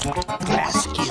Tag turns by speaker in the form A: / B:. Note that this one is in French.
A: Classe qu'ils.